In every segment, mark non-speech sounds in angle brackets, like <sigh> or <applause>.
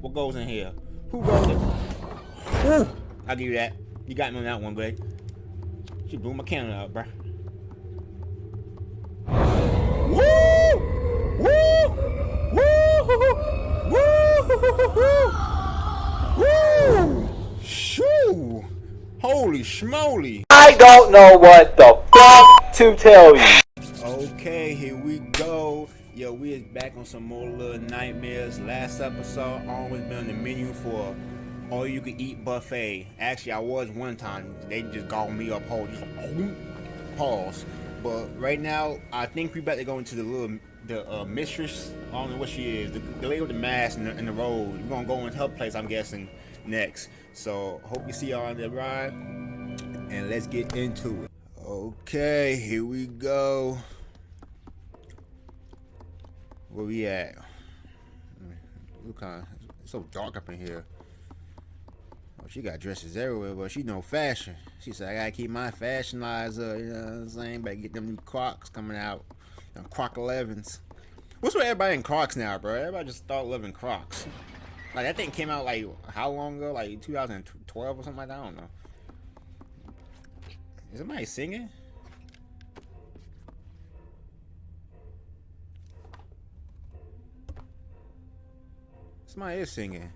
What goes in here? Who goes in? Ooh, I'll give you that. You got me on that one, Greg. She blew my camera out, bruh. Woo! Woo! Woo! Woo! Woo! Shoo! Holy schmoly! I don't know what the fuck to tell you. Okay, here we go. Yo, we is back on some more little nightmares. Last episode, always been on the menu for all you can eat buffet. Actually, I was one time. They just called me up whole. Just pause. But right now, I think we better go into the little the uh, mistress. I don't know what she is. The, the lady with the mask in the, the road. We're gonna go into her place. I'm guessing next. So hope you see y'all on the ride. And let's get into it. Okay, here we go. Where we at? Look kind of it's so dark up in here. Oh, she got dresses everywhere, but she know fashion. She said, I gotta keep my fashion eyes up, you know what I'm saying? Better get them new Crocs coming out. Them Croc 11s. What's with everybody in Crocs now, bro? Everybody just start living Crocs. Like, that thing came out, like, how long ago? Like, 2012 or something like that? I don't know. Is somebody singing? Somebody is singing.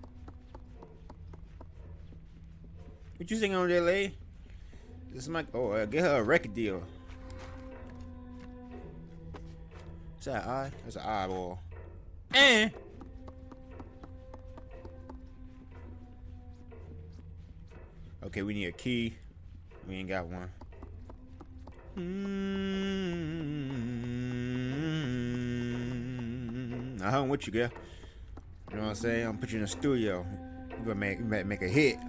What you singing on there, lady? This is my oh, uh, get her a record deal. Is that eye? That's an eyeball. And okay, we need a key. We ain't got one. Mm -hmm. I hung with you, girl. You know what I'm saying? I'm put you in the studio. You gonna make make a hit.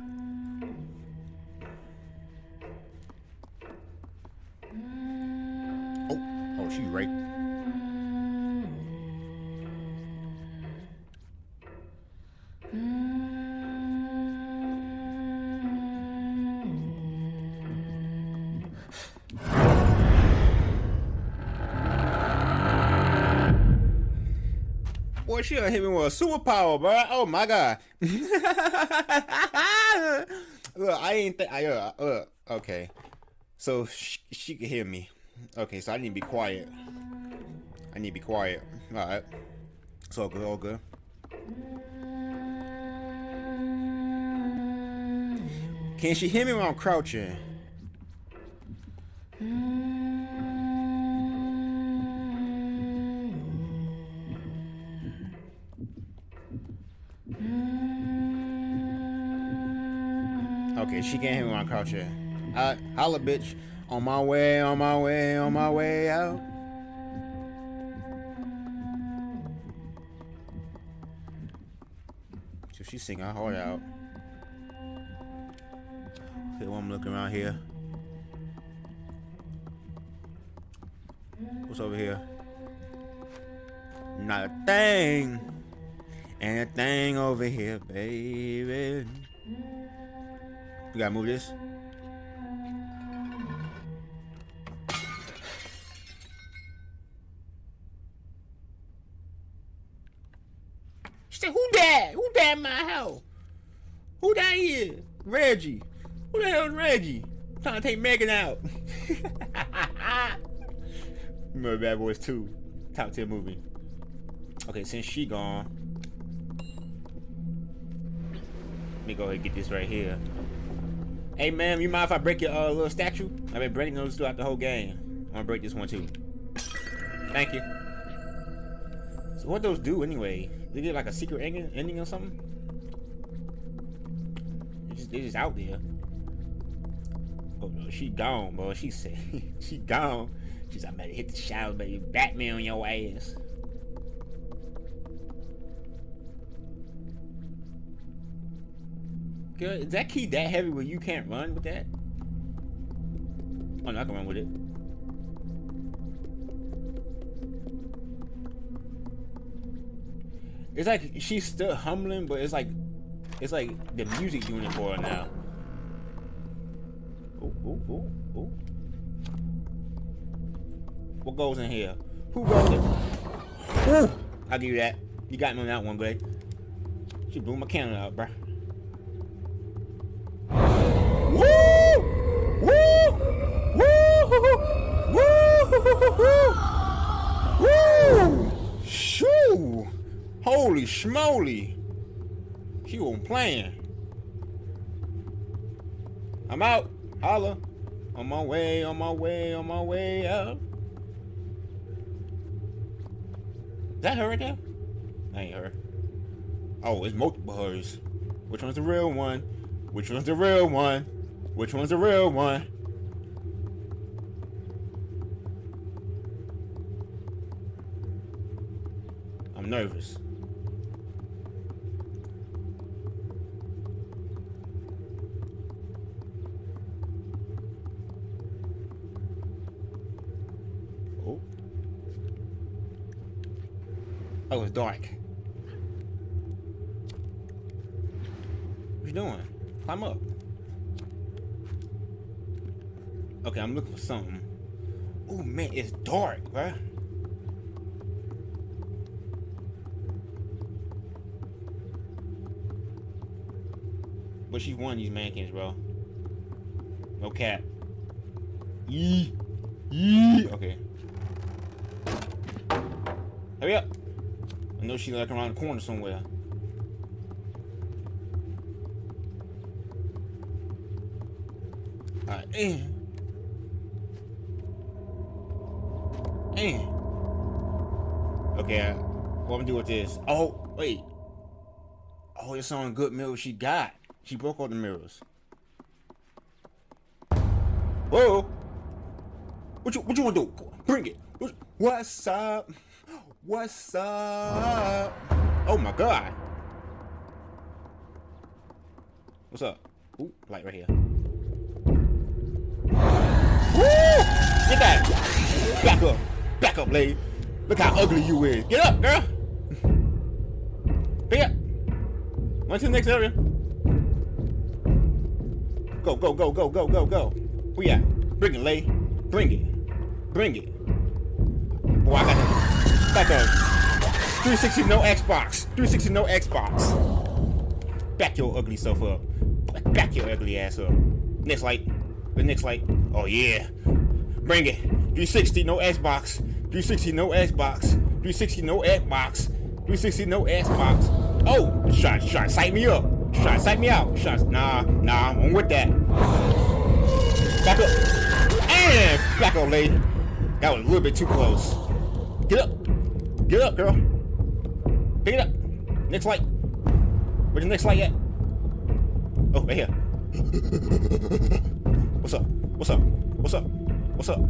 Oh, oh, she right. She done hit me with a superpower, bro. Oh my god. <laughs> look, I ain't think I uh, uh okay. So she, she can hear me. Okay, so I need to be quiet. I need to be quiet. All right. It's all good. All good. Can she hear me when I'm crouching? Okay, she can't hear me when I'm crouching. Uh, holla, bitch. On my way, on my way, on my way out. So she's singing her heart out. Okay, I'm looking around here. What's over here? Not a thing. And a thing over here, baby. We gotta move this. She said, who that? Who that in my house? Who that is? Reggie. Who the hell is Reggie? I'm trying to take Megan out. <laughs> Remember Bad Boys 2. Top 10 movie. Okay, since she gone. Let me go ahead and get this right here. Hey, ma'am, you mind if I break your uh, little statue? I've been breaking those throughout the whole game. I'm gonna break this one too. Thank you. So what those do anyway? They get like a secret ending, ending or something? They're just, they're just out there. Oh no, she gone, bro. She said <laughs> she gone. She's like, I better hit the shower, baby. Batman on your ass. Good. Is that key that heavy where you can't run with that? Oh no, I can run with it. It's like she's still humbling, but it's like it's like the music doing it for her now. Oh, oh, oh, oh. What goes in here? Who goes in? Ooh, I'll give you that. You got me on that one, Greg. She blew my candle out, bruh. Holy schmoly! She wasn't playing. I'm out. Holla. On my way, on my way, on my way out. Is that her right there? That ain't her. Oh, it's multiple hers. Which one's the real one? Which one's the real one? Which one's the real one? I'm nervous. Oh, it's dark. What you doing? Climb up. Okay, I'm looking for something. Oh man, it's dark, bruh. But she's one of these mannequins, bro. No cap. Yee. Yee. Okay. Hurry up. I know she's like around the corner somewhere. Alright. Eh. Eh. Okay, uh, what I'm gonna do with this? Oh, wait. Oh, it's on good mirror she got. She broke all the mirrors. Whoa! What you what you wanna do? Bring it. What's up? What's up? Oh my god. What's up? Ooh, light right here. Woo! Get that! Back up. Back up, lady. Look how ugly you is. Get up, girl. Pick up. Run to the next area. Go, go, go, go, go, go, go. You at? Bring it, lay. Bring it. Bring it. Boy, I got Back up. 360 no Xbox. 360 no Xbox. Back your ugly self up. Back your ugly ass up. Next light. The next light. Oh yeah. Bring it. 360 no Xbox. 360 no Xbox. 360 no Xbox. 360 no Xbox. Oh, trying to sight me up. Trying sight me out. Trying, nah, nah, I'm with that. Back up. And back up, lady. That was a little bit too close. Get up. Get up, girl. Pick it up. Next light. Where's the next light at? Oh, right here. What's up? What's up? What's up? What's up?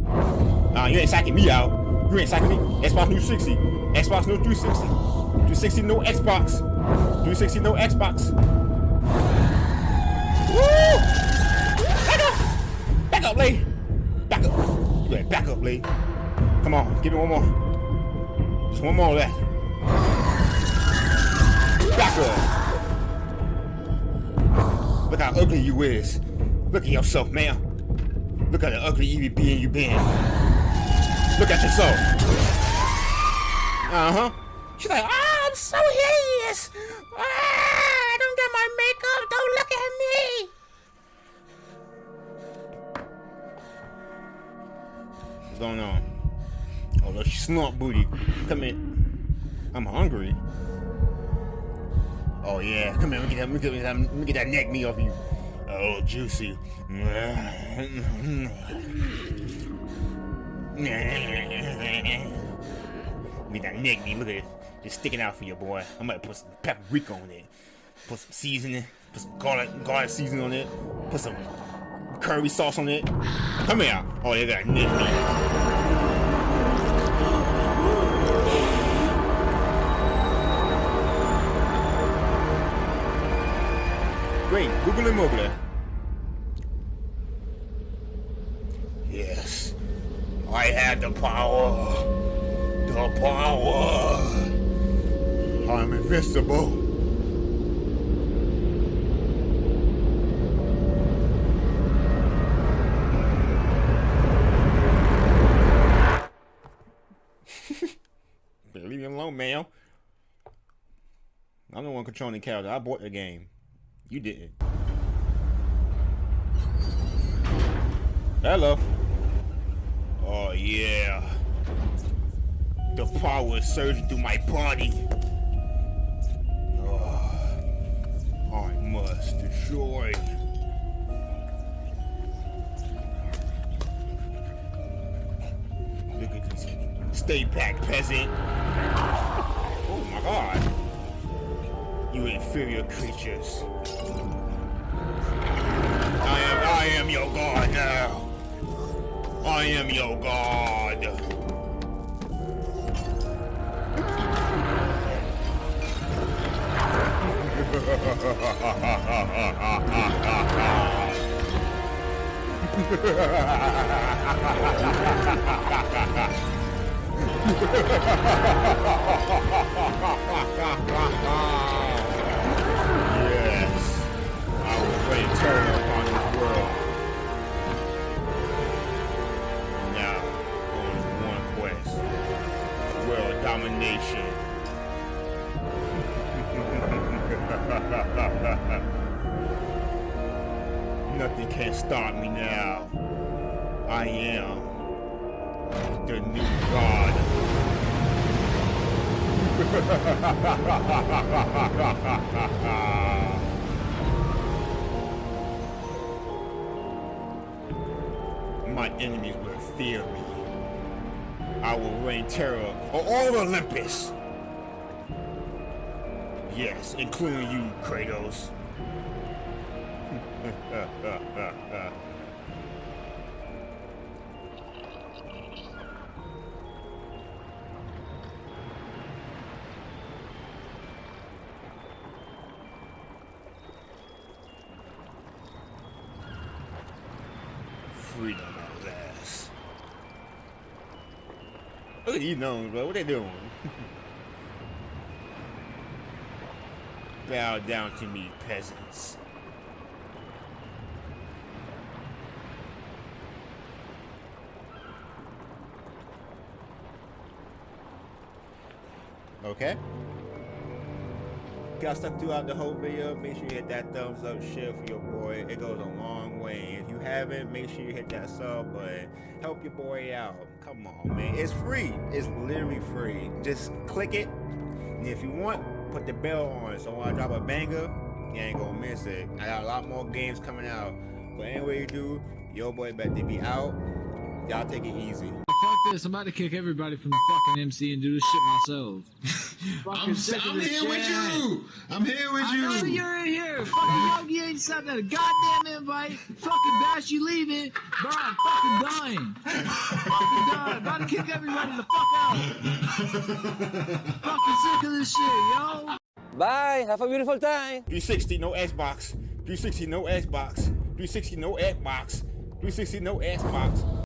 Nah, you ain't sacking me out. You ain't sacking me. Xbox New 60. Xbox New 360. 360 no Xbox. 360 no Xbox. Woo! Back up! Back up, Lee! Back up. Back up, Lee. Come on, give me one more. Just one more left. Back up. Look how ugly you is. Look at yourself, man. Look at the ugly you being you been. Look at yourself. Uh-huh. She's like, ah, I'm so hideous. Ah, I don't get my makeup. Don't look at me. What's going on? Look, snort booty. Come in. I'm hungry. Oh yeah, come here. Let me get that. Let me get that, let me get that neck meat off you. Oh, juicy. Get that neck meat. Look at it. Just sticking out for you, boy. I'm gonna put some paprika on it. Put some seasoning. Put some garlic, garlic seasoning on it. Put some curry sauce on it. Come here. Oh, they got neck meat. Mobile. Yes. I had the power. The power. I'm invincible. <laughs> Leave me alone, man. I'm the one controlling the character. I bought the game. You didn't. Hello. Oh yeah. The power is surging through my body. Oh, I must destroy. Look at this. Stay back, peasant. Oh my god. You inferior creatures. I am your god now. I am your god. <laughs> Nothing can stop me now. I am the new god. <laughs> My enemies will fear me. I will reign terror on all Olympus. Yes, including you, Kratos. Freedom at last. Look at these gnomes, bro. What they doing? <laughs> Bow down to me, peasants. Okay. Got stuck throughout the whole video. Make sure you hit that thumbs up, share for your boy. It goes a long way. If you haven't, make sure you hit that sub button. Help your boy out. Come on, man. It's free. It's literally free. Just click it. And if you want, put the bell on. So when I drop a banger, you ain't gonna miss it. I got a lot more games coming out. But anyway you do, your boy better be out. Y'all take it easy. Fuck this, I'm about to kick everybody from the fucking MC and do this shit myself. <laughs> I'm, I'm this here with you. I'm here with I know you. you're in here. Fucking Yogi ain't sent out a goddamn invite. Fucking Bash, you leaving. Bro, I'm fucking dying. fucking dying. About to kick everybody the fuck out. fucking sick of this shit, yo. Bye. Have a beautiful time. 360 no Xbox. 360 no Xbox. 360 no Xbox. 360 no Xbox.